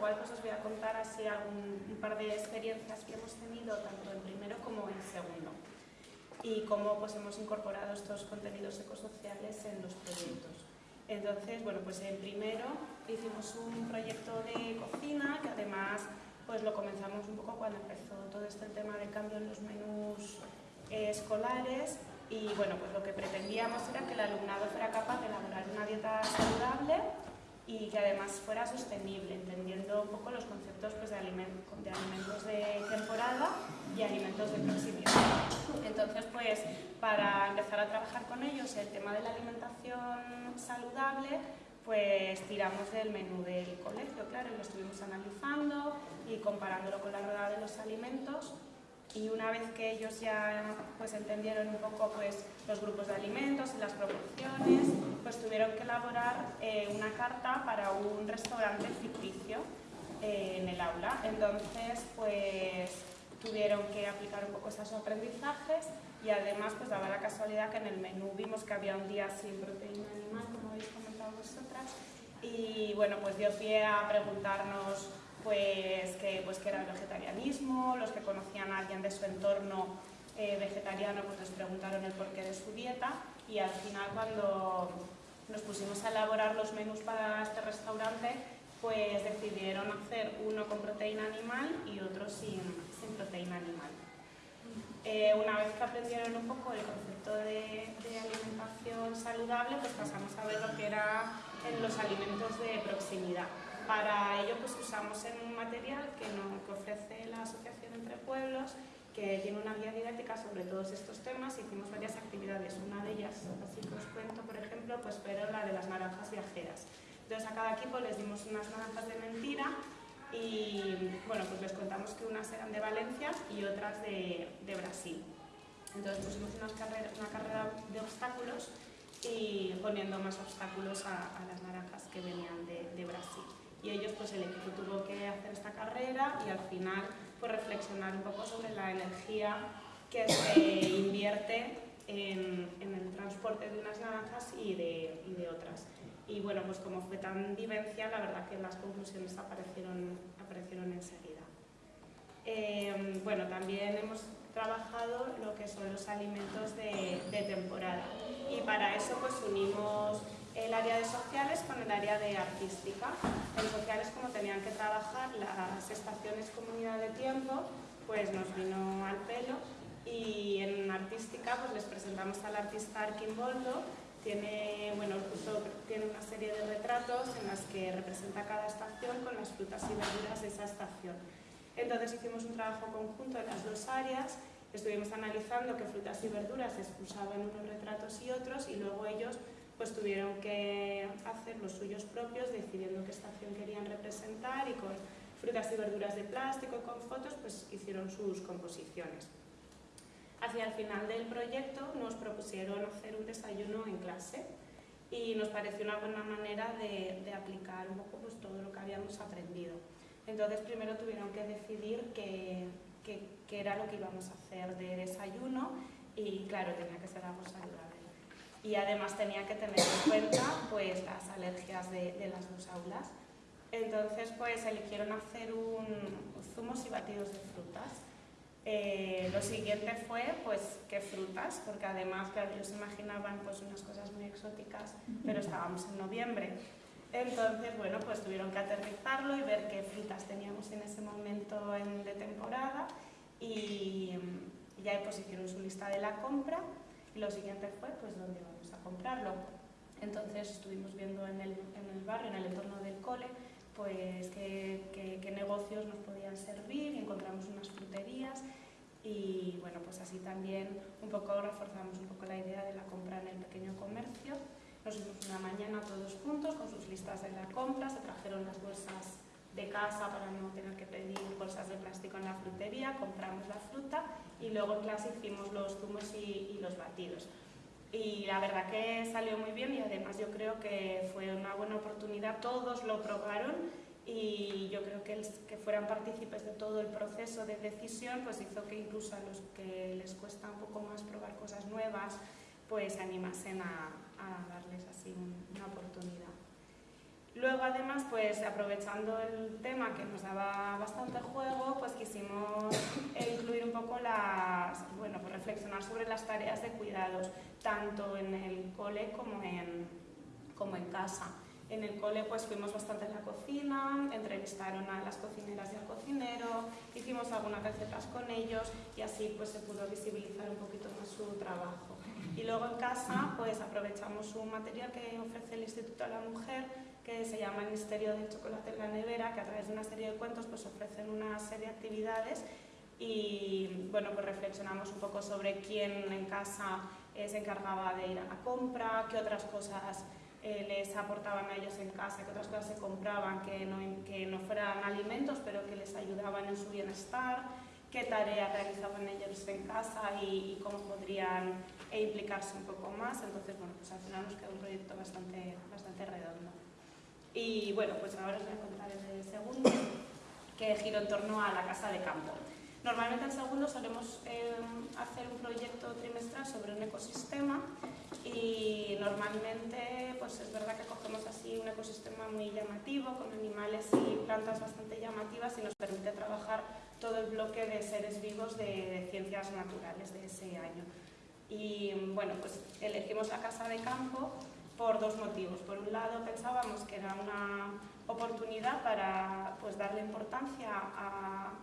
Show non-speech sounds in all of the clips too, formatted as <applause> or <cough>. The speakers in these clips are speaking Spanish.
igual pues os voy a contar así algún, un par de experiencias que hemos tenido tanto en primero como en segundo y cómo pues hemos incorporado estos contenidos ecosociales en los proyectos. Entonces, bueno, pues en primero hicimos un proyecto de cocina que además pues lo comenzamos un poco cuando empezó todo este tema del cambio en los menús eh, escolares y bueno, pues lo que pretendíamos era que el alumnado fuera capaz de elaborar una dieta saludable y que además fuera sostenible, entendiendo un poco los conceptos pues, de, alimentos, de alimentos de temporada y alimentos de proximidad. Entonces, pues, para empezar a trabajar con ellos el tema de la alimentación saludable, pues tiramos del menú del colegio, claro, y lo estuvimos analizando y comparándolo con la rueda de los alimentos y una vez que ellos ya pues, entendieron un poco pues, los grupos de alimentos y las proporciones, pues tuvieron que elaborar eh, una carta para un restaurante ficticio eh, en el aula. Entonces, pues tuvieron que aplicar un poco esos aprendizajes y además pues daba la casualidad que en el menú vimos que había un día sin proteína animal, como habéis comentado vosotras, y bueno, pues dio pie a preguntarnos pues que, pues que era el vegetarianismo, los que conocían a alguien de su entorno eh, vegetariano pues les preguntaron el porqué de su dieta y al final cuando nos pusimos a elaborar los menús para este restaurante pues decidieron hacer uno con proteína animal y otro sin, sin proteína animal. Eh, una vez que aprendieron un poco el concepto de, de, alimentación saludable, pues pasamos a ver lo que era en los alimentos de proximidad. Para ello pues usamos un material que, nos, ofrece la Asociación Entre Pueblos, que tiene una guía didáctica sobre todos estos temas. Hicimos varias actividades, una de ellas, así que os cuento, por ejemplo, pues pero la de las naranjas viajeras. Entonces a cada equipo les dimos unas naranjas de mentira y bueno, pues les contamos que unas eran de Valencia y otras de, Brasil. Entonces pusimos unas carrera, una carrera de obstáculos y poniendo más obstáculos a, las naranjas que venían de Brasil y ellos, pues el equipo tuvo que hacer esta carrera y al final pues reflexionar un poco sobre la energía que se invierte en, en el transporte de unas naranjas y de, y de, otras. Y bueno, pues como fue tan vivencial, la verdad que las conclusiones aparecieron, aparecieron enseguida. Eh, bueno, también hemos trabajado lo que son los alimentos de, de temporada y para eso pues unimos el área de sociales con el área de artística. En sociales, como tenían que trabajar las estaciones comunidad de tiempo, pues nos vino al pelo y en artística pues les presentamos al artista Arquimboldo tiene, bueno, tiene una serie de retratos en las que representa cada estación con las frutas y verduras de esa estación. Entonces hicimos un trabajo conjunto en las dos áreas, estuvimos analizando qué frutas y verduras se usaban en unos retratos y otros y luego ellos pues tuvieron que hacer los suyos propios, decidiendo qué estación querían representar y con frutas y verduras de plástico, con fotos, pues hicieron sus composiciones. Hacia el final del proyecto nos propusieron hacer un desayuno en clase y nos pareció una buena manera de, aplicar un poco pues, todo lo que habíamos aprendido. Entonces primero tuvieron que decidir qué, qué era lo que íbamos a hacer de desayuno y claro, tenía que ser algo saludable y además tenía que tener en cuenta pues, las alergias de, de las dos aulas. Entonces pues eligieron hacer un zumos y batidos de frutas. Eh, lo siguiente fue pues qué frutas, porque además claro, ellos imaginaban pues unas cosas muy exóticas, pero estábamos en noviembre. Entonces, bueno, pues tuvieron que aterrizarlo y ver qué frutas teníamos en ese momento en, de temporada y ya pues hicieron su lista de la compra y lo siguiente fue pues dónde vamos a comprarlo. Entonces estuvimos viendo en el, en el barrio, en el entorno del cole, pues qué, qué, qué, negocios nos podían servir encontramos unas fruterías y bueno, pues así también un poco reforzamos un poco la idea de la compra en el pequeño comercio. Nos fuimos una mañana todos juntos con sus listas de la compra, se trajeron las bolsas de casa para no tener que pedir bolsas de plástico en la frutería, compramos la fruta y luego en clase hicimos los zumos y, los batidos. Y la verdad que salió muy bien y además yo creo que fue una buena oportunidad, todos lo probaron y yo creo que el que fueran partícipes de todo el proceso de decisión pues hizo que incluso a los que les cuesta un poco más probar cosas nuevas pues se animasen a, darles así un, una oportunidad. Luego, además, pues aprovechando el tema que nos daba bastante juego, pues quisimos <coughs> incluir un poco las, bueno, pues reflexionar sobre las tareas de cuidados, tanto en el cole como en, como en casa. En el cole pues fuimos bastante en la cocina, entrevistaron a las cocineras y al cocinero, hicimos algunas recetas con ellos y así pues se pudo visibilizar un poquito más su trabajo. Y luego en casa pues aprovechamos un material que ofrece el Instituto de la Mujer que se llama El Misterio del Chocolate en la Nevera, que a través de una serie de cuentos pues ofrecen una serie de actividades y bueno pues reflexionamos un poco sobre quién en casa eh, se encargaba de ir a la compra, qué otras cosas eh, les aportaban a ellos en casa, que otras cosas se compraban que no, que no fueran alimentos, pero que les ayudaban en su bienestar, qué tareas realizaban ellos en casa y, cómo podrían e implicarse un poco más. Entonces, bueno, pues al final nos quedó un proyecto bastante, bastante redondo. Y bueno, pues ahora os voy a contar el segundo, que giro en torno a la casa de campo. Normalmente en segundo solemos eh, hacer un proyecto trimestral sobre un ecosistema y normalmente pues es verdad que cogemos así un ecosistema muy llamativo, con animales y plantas bastante llamativas y nos permite trabajar todo el bloque de seres vivos de, ciencias naturales de ese año. Y bueno, pues elegimos la casa de campo dos motivos. Por un lado pensábamos que era una oportunidad para pues, darle importancia a,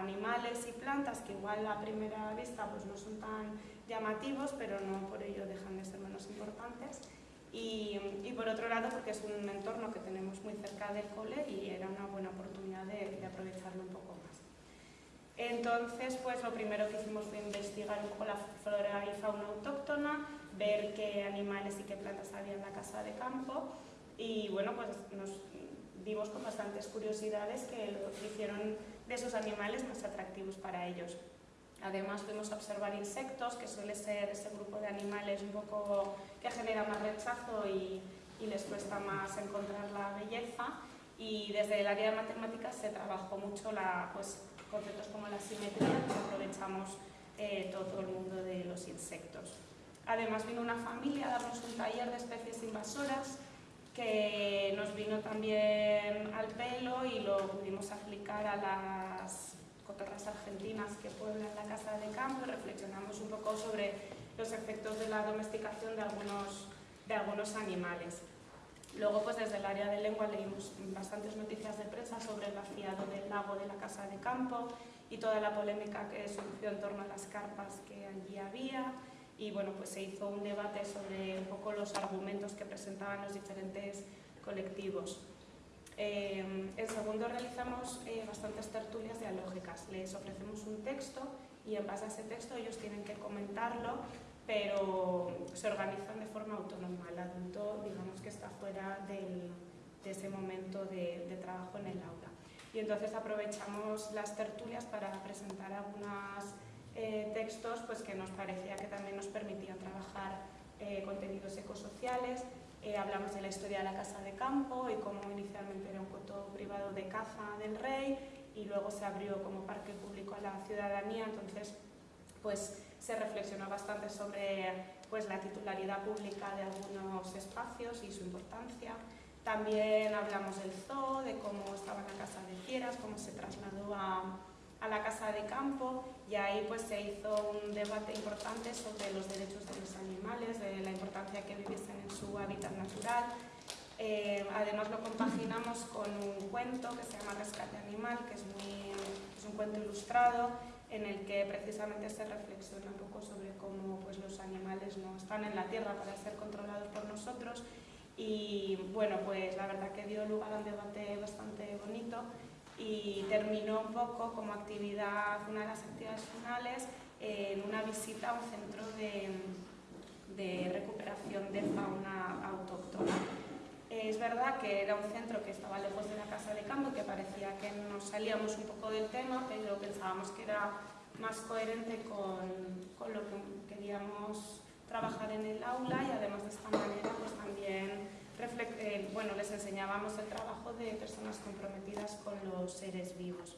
animales y plantas que igual a primera vista pues, no son tan llamativos, pero no por ello dejan de ser menos importantes. Y, por otro lado, porque es un entorno que tenemos muy cerca del cole y era una buena oportunidad de, aprovecharlo un poco más. Entonces, pues lo primero que hicimos fue investigar un poco la flora y fauna autóctona, ver qué animales y qué plantas había en la casa de campo y bueno, pues nos vimos con bastantes curiosidades que lo hicieron de esos animales más atractivos para ellos. Además fuimos a observar insectos, que suele ser ese grupo de animales un poco que genera más rechazo y, les cuesta más encontrar la belleza. Y desde el área de matemáticas se trabajó mucho la, pues, conceptos como la simetría, que aprovechamos eh, todo el mundo de los insectos. Además vino una familia a darnos un taller de especies invasoras que nos vino también al pelo y lo pudimos aplicar a las cotorras argentinas que pueblan la casa de campo y reflexionamos un poco sobre los efectos de la domesticación de algunos, de algunos animales. Luego, pues desde el área de lengua leímos bastantes noticias de prensa sobre el vaciado del lago de la casa de campo y toda la polémica que surgió en torno a las carpas que allí había y bueno, pues se hizo un debate sobre un poco los argumentos que presentaban los diferentes colectivos. Eh, en segundo realizamos eh, bastantes tertulias dialógicas, les ofrecemos un texto y en base a ese texto ellos tienen que comentarlo, pero se organizan de forma autónoma. El adulto, digamos que está fuera de ese momento de, de trabajo en el aula. Y entonces aprovechamos las tertulias para presentar algunas eh, textos pues, que nos parecía que también nos permitían trabajar eh, contenidos ecosociales. Eh, hablamos de la historia de la casa de campo y cómo inicialmente era un coto privado de caza del rey y luego se abrió como parque público a la ciudadanía, entonces pues se reflexionó bastante sobre pues, la titularidad pública de algunos espacios y su importancia. También hablamos del zoo, de cómo estaba la casa de fieras, cómo se trasladó a, a la casa de campo y ahí pues se hizo un debate importante sobre los derechos de los animales, de la importancia que viviesen en su hábitat natural. Eh, además lo compaginamos con un cuento que se llama Rescate Animal, que es, muy, es un cuento ilustrado en el que precisamente se reflexiona un poco sobre cómo pues, los animales no están en la tierra para ser controlados por nosotros y bueno, pues la verdad que dio lugar a un debate bastante bonito y terminó un poco como actividad, una de las actividades finales, en una visita a un centro de, de recuperación de fauna autóctona. Es verdad que era un centro que estaba lejos de la casa de campo, que parecía que nos salíamos un poco del tema, pero pensábamos que era más coherente con, con lo que queríamos trabajar en el aula y además de esta manera pues también eh, bueno, les enseñábamos el trabajo de personas comprometidas con los seres vivos.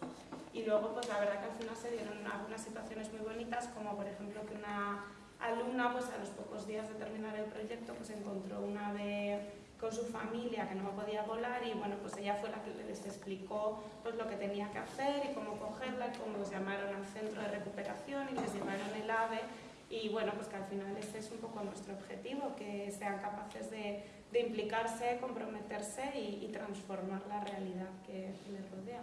Y luego, pues la verdad que al final se dieron algunas situaciones muy bonitas, como por ejemplo que una alumna, pues a los pocos días de terminar el proyecto, pues encontró un ave con su familia que no podía volar y bueno, pues ella fue la que les explicó pues lo que tenía que hacer y cómo cogerla, y cómo los llamaron al centro de recuperación y les llevaron el ave y bueno, pues que al final este es un poco nuestro objetivo, que sean capaces de de implicarse, comprometerse y, transformar la realidad que les rodea.